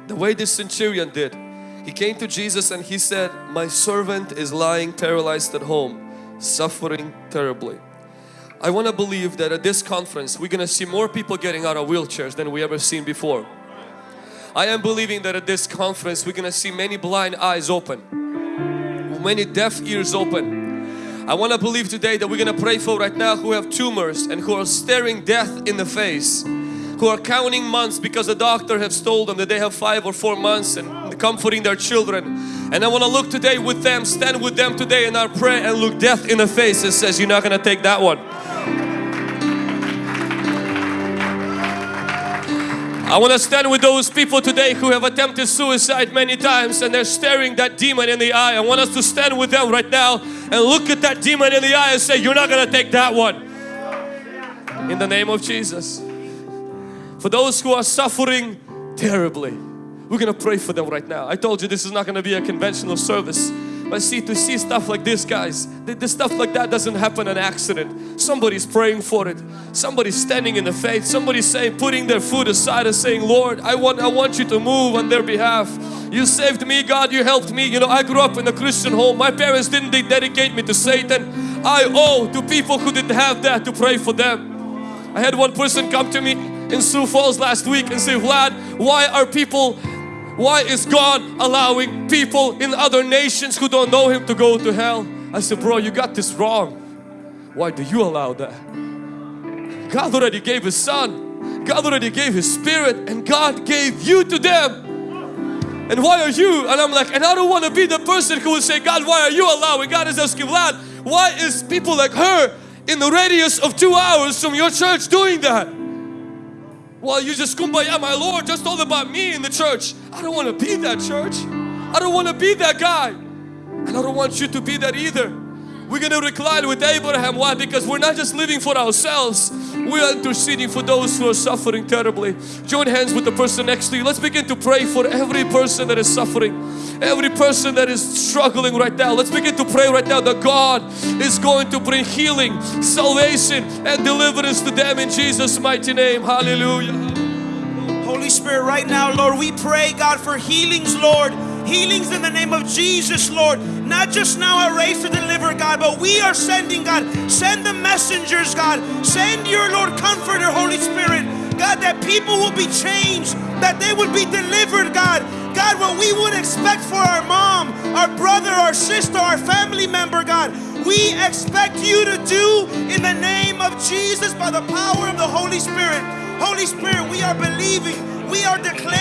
the way this centurion did. He came to Jesus and he said, my servant is lying paralyzed at home, suffering terribly. I want to believe that at this conference we're going to see more people getting out of wheelchairs than we ever seen before. I am believing that at this conference we're going to see many blind eyes open, many deaf ears open. I want to believe today that we're going to pray for right now who have tumors and who are staring death in the face, who are counting months because the doctor has told them that they have five or four months and comforting their children. And I want to look today with them, stand with them today in our prayer and look death in the face and says, you're not going to take that one. I want to stand with those people today who have attempted suicide many times and they're staring that demon in the eye. I want us to stand with them right now and look at that demon in the eye and say, You're not going to take that one. In the name of Jesus. For those who are suffering terribly, we're going to pray for them right now. I told you this is not going to be a conventional service. But see, to see stuff like this, guys, the, the stuff like that doesn't happen an accident. Somebody's praying for it. Somebody's standing in the faith. Somebody's saying, putting their food aside and saying, Lord, I want, I want you to move on their behalf. You saved me, God, you helped me. You know, I grew up in a Christian home. My parents didn't they dedicate me to Satan. I owe to people who didn't have that to pray for them. I had one person come to me in Sioux Falls last week and say, Vlad, why are people why is God allowing people in other nations who don't know Him to go to hell? I said, bro, you got this wrong. Why do you allow that? God already gave His Son. God already gave His Spirit and God gave you to them. And why are you? And I'm like, and I don't want to be the person who would say, God, why are you allowing? God is asking, Vlad, why is people like her in the radius of two hours from your church doing that? Well, you just kumbaya, my Lord, just all about me in the church. I don't want to be that church. I don't want to be that guy. And I don't want you to be that either. We're going to recline with Abraham. Why? Because we're not just living for ourselves. We're interceding for those who are suffering terribly. Join hands with the person next to you. Let's begin to pray for every person that is suffering. Every person that is struggling right now. Let's begin to pray right now that God is going to bring healing, salvation and deliverance to them in Jesus' mighty name. Hallelujah. Holy Spirit, right now, Lord, we pray, God, for healings, Lord. Healings in the name of Jesus, Lord. Not just now at Raised to Deliver, God, but we are sending, God. Send the messengers, God. Send your, Lord, comforter, Holy Spirit. God, that people will be changed, that they would be delivered, God. God, what we would expect for our mom, our brother, our sister, our family member, God, we expect you to do in the name of Jesus by the power of the Holy Spirit. Holy Spirit, we are believing, we are declaring,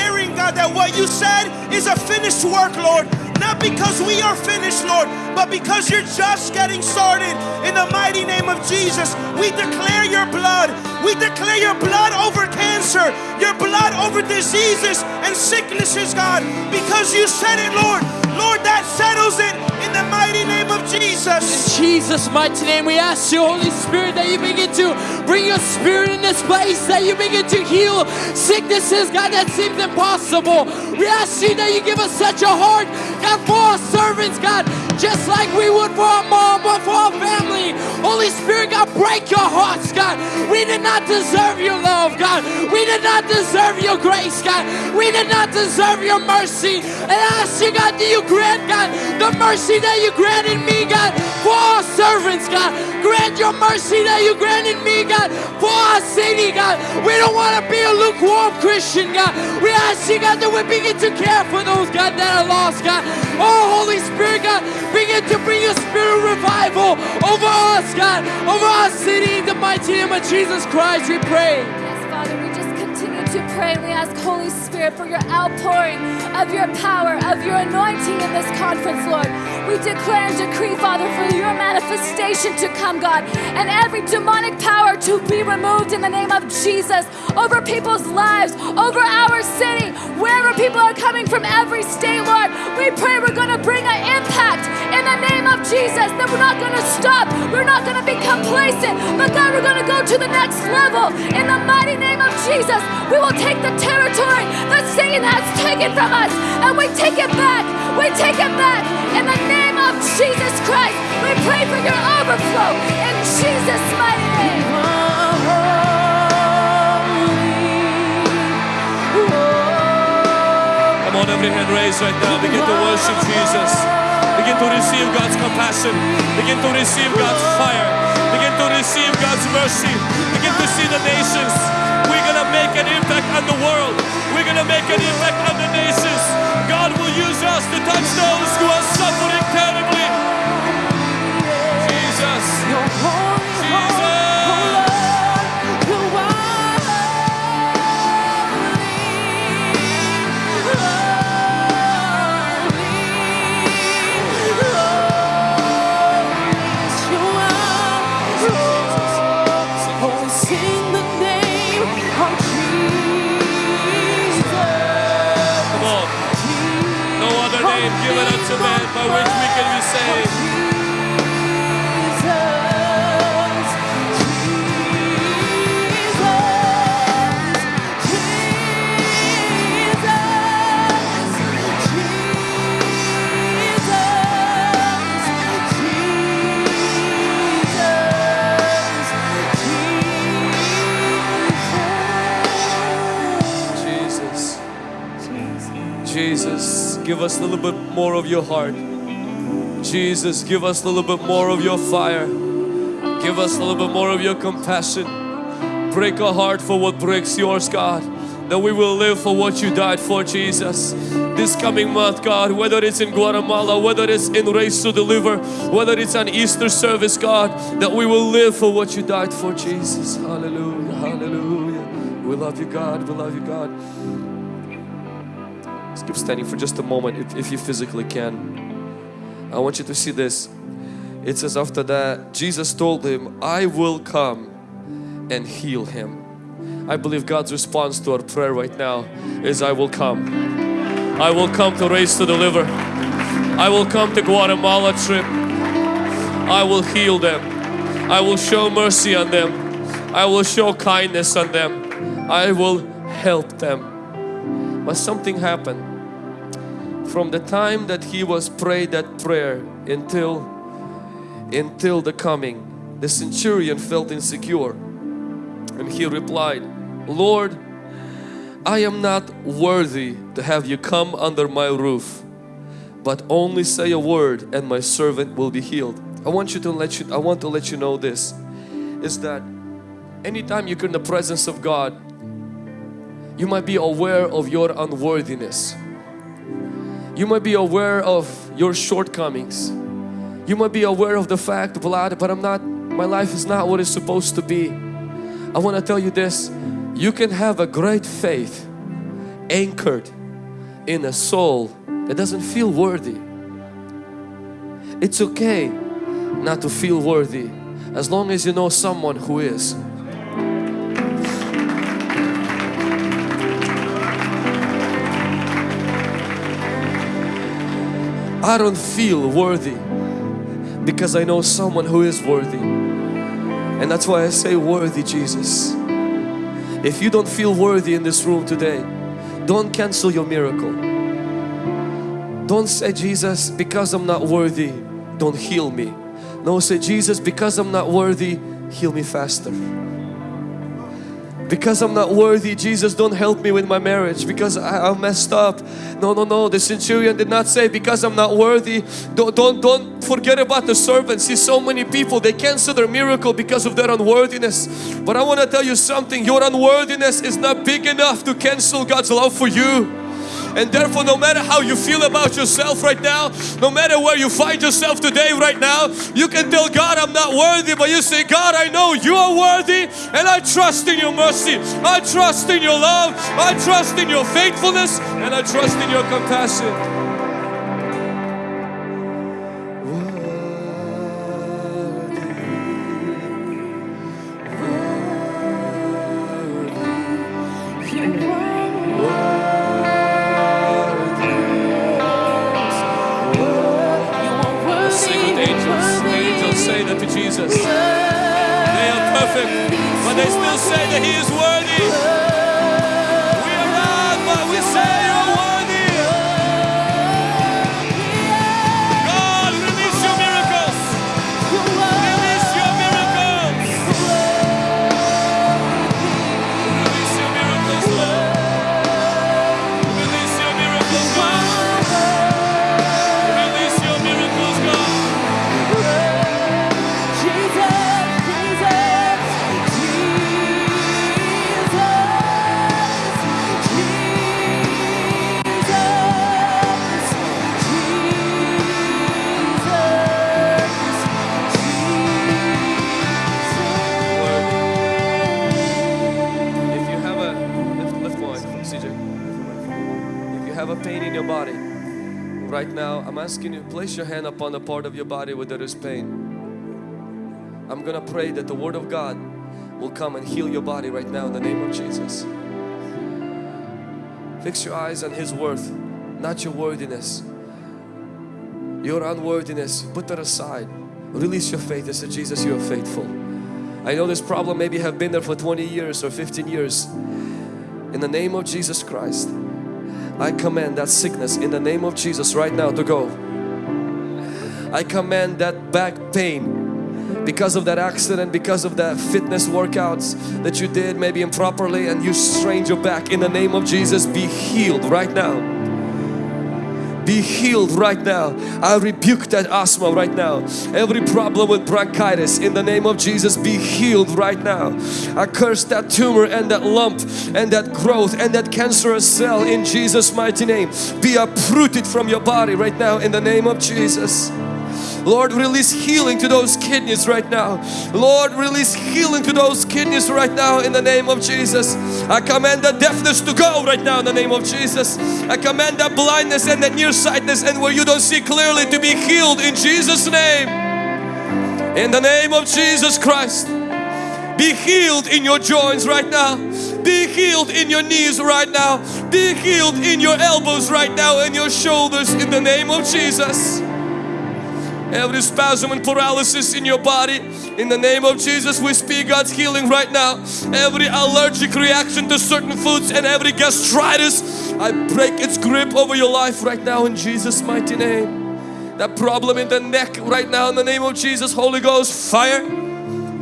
God, that what you said is a finished work, Lord. Not because we are finished, Lord, but because you're just getting started. In the mighty name of Jesus, we declare your blood. We declare your blood over cancer, your blood over diseases and sicknesses, God, because you said it, Lord. Lord, that settles it in the mighty name of Jesus. Jesus' mighty name, we ask you, Holy Spirit, that you begin to bring your spirit in this place, that you begin to heal sicknesses, God, that seems impossible. We ask you that you give us such a heart, God, for our servants, God, just like we would for our mom or for our family. Holy Spirit, God, break your hearts, God. We did not deserve your love, God. We did not deserve your grace, God. We did not deserve your mercy. And I ask you, God, do you grant, God, the mercy that you granted me, God, for our servants, God. Grant your mercy that you granted me, God, for our city, God. We don't want to be a lukewarm Christian, God. We ask you, God, that we begin to care for those, God, that are lost, God. Oh, Holy Spirit, God, begin to bring your spirit revival over us, God, over our city. In the mighty name of Jesus Christ, we pray. To pray. and We ask Holy Spirit for your outpouring of your power, of your anointing in this conference, Lord. We declare and decree, Father, for your manifestation to come, God, and every demonic power to be removed in the name of Jesus over people's lives, over our city, wherever people are coming from every state, Lord. We pray we're going to bring an impact in the name of Jesus, that we're not going to stop, we're not going to be complacent, but God, we're going to go to the next level in the mighty name of Jesus. We will take the territory that Satan has taken from us and we take it back. We take it back in the name of Jesus Christ. We pray for your overflow in Jesus' mighty name. Come on, every hand raised right now. Begin to worship Jesus. Begin to receive God's compassion. Begin to receive God's fire. Begin to receive God's mercy. Begin the nations. We're going to make an impact on the world. We're going to make an impact on the nations. God will use us to touch those who are suffering terribly. Jesus. Given unto man by which we can be saved. Give us a little bit more of your heart. Jesus, give us a little bit more of your fire. Give us a little bit more of your compassion. Break our heart for what breaks yours, God. That we will live for what you died for, Jesus. This coming month, God, whether it's in Guatemala, whether it's in Raised to Deliver, whether it's an Easter service, God, that we will live for what you died for, Jesus. Hallelujah, hallelujah. We love you, God. We love you, God. Keep standing for just a moment if, if you physically can. I want you to see this. It says after that, Jesus told him, I will come and heal him. I believe God's response to our prayer right now is I will come. I will come to Raised to Deliver. I will come to Guatemala trip. I will heal them. I will show mercy on them. I will show kindness on them. I will help them. But something happened. From the time that he was prayed that prayer until until the coming, the centurion felt insecure. And he replied, Lord, I am not worthy to have you come under my roof, but only say a word and my servant will be healed. I want you to let you I want to let you know this is that anytime you're in the presence of God, you might be aware of your unworthiness. You might be aware of your shortcomings. You might be aware of the fact, Vlad, but I'm not, my life is not what it's supposed to be. I want to tell you this, you can have a great faith anchored in a soul that doesn't feel worthy. It's okay not to feel worthy as long as you know someone who is. I don't feel worthy because I know someone who is worthy. And that's why I say worthy Jesus. If you don't feel worthy in this room today, don't cancel your miracle. Don't say Jesus because I'm not worthy, don't heal me. No, say Jesus because I'm not worthy, heal me faster. Because I'm not worthy, Jesus don't help me with my marriage because I, I messed up. No, no, no. The centurion did not say because I'm not worthy. Don't, don't, don't forget about the servants. See so many people, they cancel their miracle because of their unworthiness. But I want to tell you something, your unworthiness is not big enough to cancel God's love for you. And therefore, no matter how you feel about yourself right now, no matter where you find yourself today, right now, you can tell God, I'm not worthy, but you say, God, I know you are worthy and I trust in your mercy. I trust in your love. I trust in your faithfulness and I trust in your compassion. Asking you place your hand upon the part of your body where there is pain. I'm gonna pray that the Word of God will come and heal your body right now in the name of Jesus. Fix your eyes on His worth, not your worthiness. your unworthiness, put that aside. Release your faith and say, Jesus, you are faithful. I know this problem maybe have been there for 20 years or 15 years. In the name of Jesus Christ, I command that sickness in the name of Jesus right now to go. I command that back pain because of that accident, because of that fitness workouts that you did maybe improperly and you strained your back in the name of Jesus be healed right now be healed right now. I rebuke that asthma right now. Every problem with bronchitis in the name of Jesus be healed right now. I curse that tumor and that lump and that growth and that cancerous cell in Jesus mighty name. Be uprooted from your body right now in the name of Jesus. Lord, release healing to those kidneys right now. Lord, release healing to those kidneys right now in the name of Jesus. I command the deafness to go right now in the name of Jesus. I command that blindness and that nearsightedness and where you don't see clearly to be healed in Jesus' name. In the name of Jesus Christ. Be healed in your joints right now. Be healed in your knees right now. Be healed in your elbows right now and your shoulders in the name of Jesus every spasm and paralysis in your body. In the name of Jesus, we speak God's healing right now. Every allergic reaction to certain foods and every gastritis, I break its grip over your life right now in Jesus' mighty name. That problem in the neck right now in the name of Jesus, Holy Ghost, fire,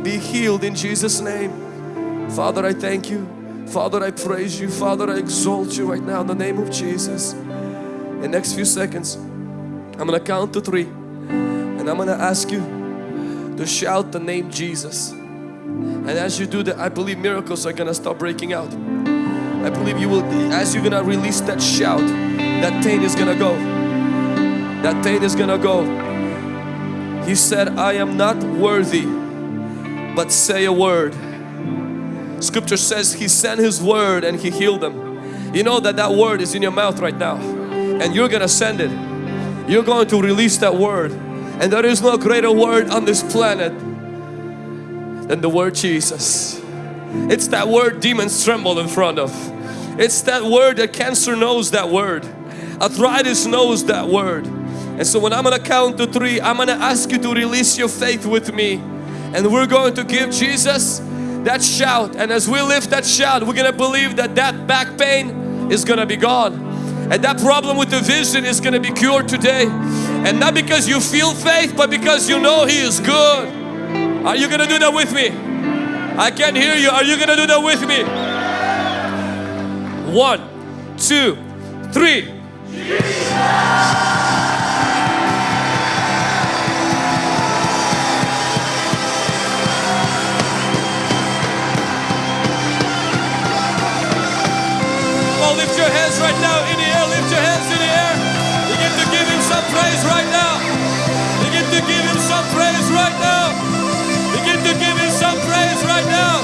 be healed in Jesus' name. Father, I thank you. Father, I praise you. Father, I exalt you right now in the name of Jesus. In the next few seconds, I'm going to count to three. And I'm going to ask you to shout the name Jesus. And as you do that, I believe miracles are going to start breaking out. I believe you will, as you're going to release that shout, that pain is going to go. That pain is going to go. He said, I am not worthy, but say a word. Scripture says He sent His word and He healed them. You know that that word is in your mouth right now and you're going to send it. You're going to release that word and there is no greater word on this planet than the word Jesus. It's that word demons tremble in front of. It's that word that cancer knows that word. Arthritis knows that word. And so when I'm gonna count to three, I'm gonna ask you to release your faith with me. And we're going to give Jesus that shout. And as we lift that shout, we're gonna believe that that back pain is gonna be gone. And that problem with the vision is gonna be cured today. And not because you feel faith, but because you know He is good. Are you going to do that with me? I can't hear you. Are you going to do that with me? One, two, three. Come on, lift your hands right now in the air. Lift your hands in the air. Praise right now. Begin to give Him some praise right now. Begin to give Him some praise right now.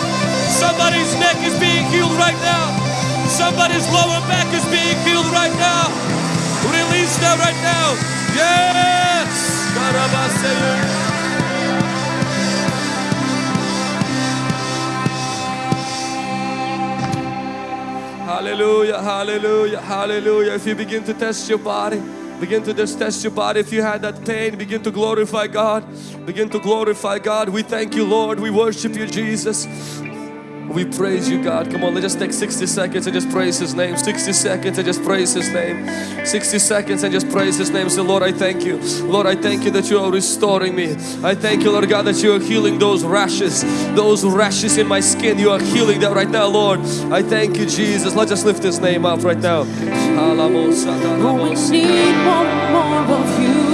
Somebody's neck is being healed right now. Somebody's lower back is being healed right now. Release that right now. Yes. Karabasaya. Hallelujah, hallelujah, hallelujah. If you begin to test your body, begin to just test your body. If you had that pain, begin to glorify God. Begin to glorify God. We thank you, Lord. We worship you, Jesus. We praise you, God. Come on, let's just take 60 seconds and just praise His name. 60 seconds and just praise His name. 60 seconds and just praise His name. Say, Lord, I thank you. Lord, I thank you that you are restoring me. I thank you, Lord God, that you are healing those rashes, those rashes in my skin. You are healing that right now, Lord. I thank you, Jesus. Let's just lift His name up right now. We need more of you,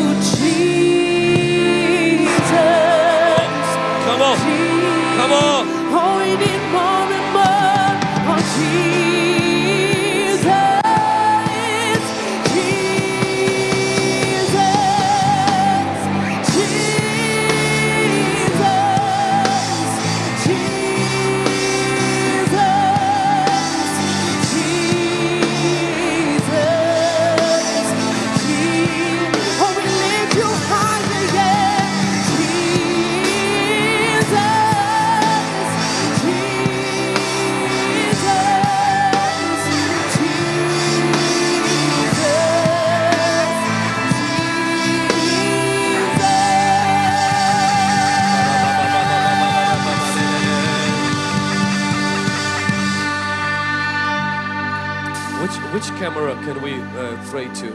Need more camera can we uh, pray to?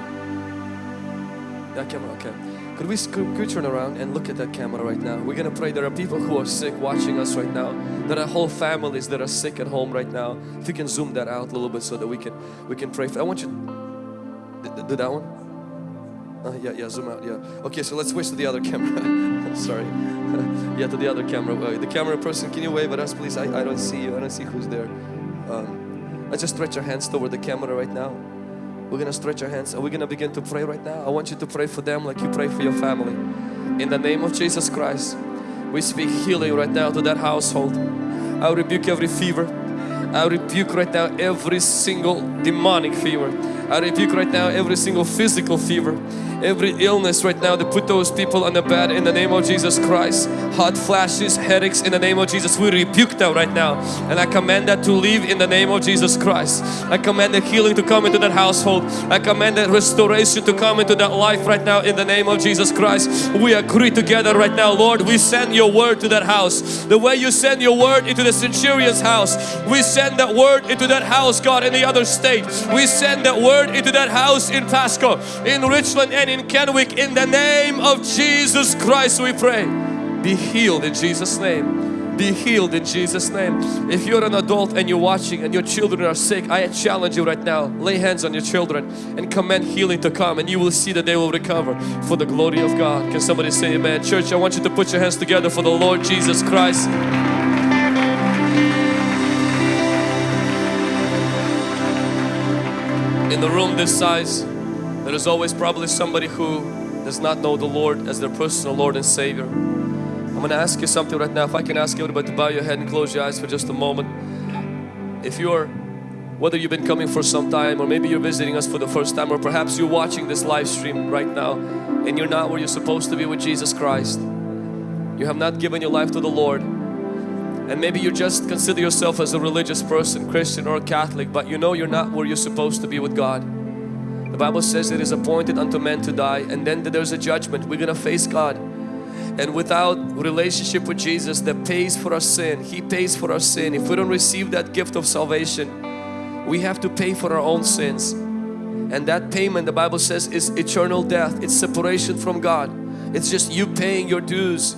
That camera, okay. Could we could, turn around and look at that camera right now? We're gonna pray. There are people who are sick watching us right now. There are whole families that are sick at home right now. If you can zoom that out a little bit so that we can we can pray. For, I want you do, do that one. Uh, yeah, yeah, zoom out. Yeah. Okay, so let's switch to the other camera. Sorry. yeah, to the other camera. Uh, the camera person, can you wave at us, please? I, I don't see you. I don't see who's there. Um, let's just stretch our hands toward the camera right now. We're gonna stretch our hands and we're gonna begin to pray right now. I want you to pray for them like you pray for your family. In the name of Jesus Christ, we speak healing right now to that household. I rebuke every fever. I rebuke right now every single demonic fever. I rebuke right now every single physical fever, every illness right now to put those people on the bed in the name of Jesus Christ. Hot flashes, headaches in the name of Jesus. We rebuke that right now and I command that to leave in the name of Jesus Christ. I command the healing to come into that household. I command that restoration to come into that life right now in the name of Jesus Christ. We agree together right now, Lord. We send your word to that house. The way you send your word into the centurion's house, we send that word into that house, God, in the other state. We send that word into that house in Pasco, in Richland and in Kennewick. In the name of Jesus Christ we pray. Be healed in Jesus' name. Be healed in Jesus' name. If you're an adult and you're watching and your children are sick, I challenge you right now. Lay hands on your children and command healing to come and you will see that they will recover for the glory of God. Can somebody say amen? Church, I want you to put your hands together for the Lord Jesus Christ. In the room this size, there is always probably somebody who does not know the Lord as their personal Lord and Savior. I'm going to ask you something right now. If I can ask everybody to bow your head and close your eyes for just a moment. If you're, whether you've been coming for some time or maybe you're visiting us for the first time or perhaps you're watching this live stream right now and you're not where you're supposed to be with Jesus Christ. You have not given your life to the Lord and maybe you just consider yourself as a religious person, Christian or Catholic, but you know you're not where you're supposed to be with God. The Bible says it is appointed unto men to die and then there's a judgment. We're gonna face God. And without relationship with Jesus that pays for our sin, He pays for our sin. If we don't receive that gift of salvation, we have to pay for our own sins. And that payment, the Bible says, is eternal death. It's separation from God. It's just you paying your dues.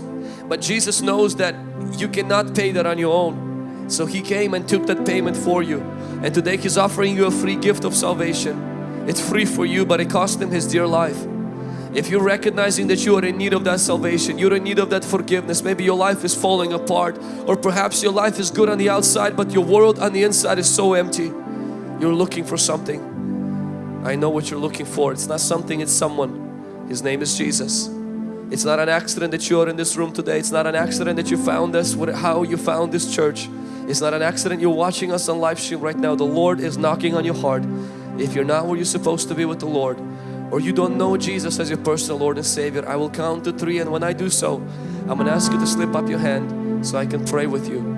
But Jesus knows that you cannot pay that on your own. So He came and took that payment for you. And today He's offering you a free gift of salvation. It's free for you but it cost Him His dear life. If you're recognizing that you are in need of that salvation, you're in need of that forgiveness, maybe your life is falling apart or perhaps your life is good on the outside but your world on the inside is so empty. You're looking for something. I know what you're looking for. It's not something, it's someone. His name is Jesus. It's not an accident that you're in this room today. It's not an accident that you found us, how you found this church. It's not an accident you're watching us on live stream right now. The Lord is knocking on your heart. If you're not where you're supposed to be with the Lord or you don't know Jesus as your personal Lord and Savior, I will count to three and when I do so, I'm going to ask you to slip up your hand so I can pray with you.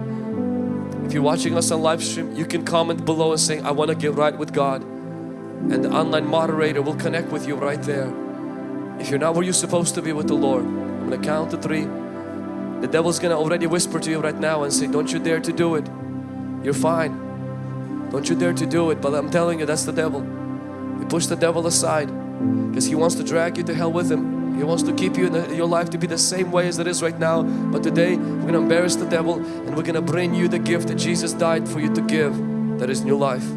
If you're watching us on live stream, you can comment below and say, I want to get right with God. And the online moderator will connect with you right there. If you're not where you're supposed to be with the Lord, I'm going to count to three. The devil's going to already whisper to you right now and say, don't you dare to do it. You're fine. Don't you dare to do it. But I'm telling you, that's the devil. You push the devil aside because he wants to drag you to hell with him. He wants to keep you in the, your life to be the same way as it is right now. But today we're going to embarrass the devil and we're going to bring you the gift that Jesus died for you to give. That is new life.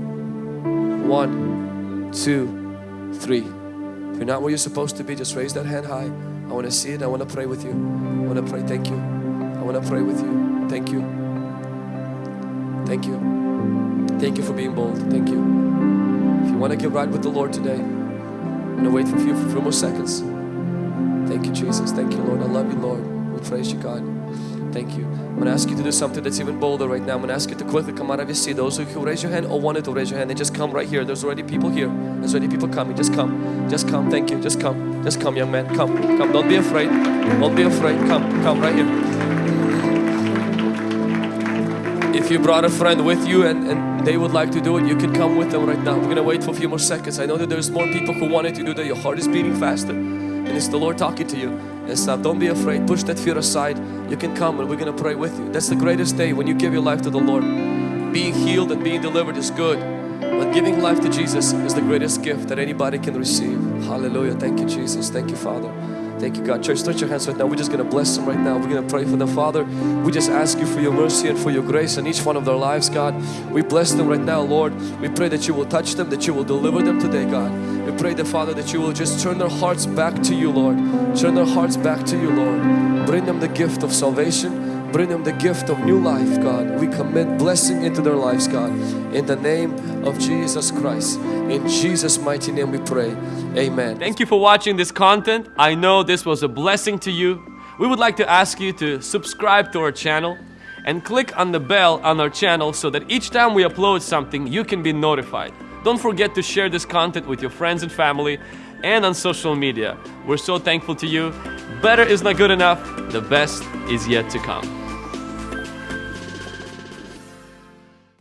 One, two, three. You're not where you're supposed to be, just raise that hand high. I want to see it. I want to pray with you. I want to pray. Thank you. I want to pray with you. Thank you. Thank you. Thank you for being bold. Thank you. If you want to get right with the Lord today, I'm going to wait for a few, for a few more seconds. Thank you, Jesus. Thank you, Lord. I love you, Lord. We praise you, God. Thank you. I'm going to ask you to do something that's even bolder right now. I'm going to ask you to quickly come out of your seat. Those who raise your hand or wanted to raise your hand, and just come right here. There's already people here. There's already people coming. Just come. Just come. Thank you. Just come. Just come, young man. Come. Come. Don't be afraid. Don't be afraid. Come. Come right here. If you brought a friend with you and, and they would like to do it, you can come with them right now. We're going to wait for a few more seconds. I know that there's more people who wanted to do that. Your heart is beating faster and it's the Lord talking to you and stuff. Don't be afraid. Push that fear aside. You can come and we're going to pray with you. That's the greatest day when you give your life to the Lord. Being healed and being delivered is good. But giving life to Jesus is the greatest gift that anybody can receive. Hallelujah. Thank you, Jesus. Thank you, Father. Thank you, God. Church, stretch your hands right now. We're just going to bless them right now. We're going to pray for them. Father, we just ask you for your mercy and for your grace in each one of their lives, God. We bless them right now, Lord. We pray that you will touch them, that you will deliver them today, God. We pray that, Father, that you will just turn their hearts back to you, Lord. Turn their hearts back to you, Lord. Bring them the gift of salvation. Bring them the gift of new life, God. We commit blessing into their lives, God. In the name of Jesus Christ. In Jesus' mighty name we pray. Amen. Thank you for watching this content. I know this was a blessing to you. We would like to ask you to subscribe to our channel and click on the bell on our channel so that each time we upload something, you can be notified. Don't forget to share this content with your friends and family and on social media. We're so thankful to you. Better is not good enough, the best is yet to come.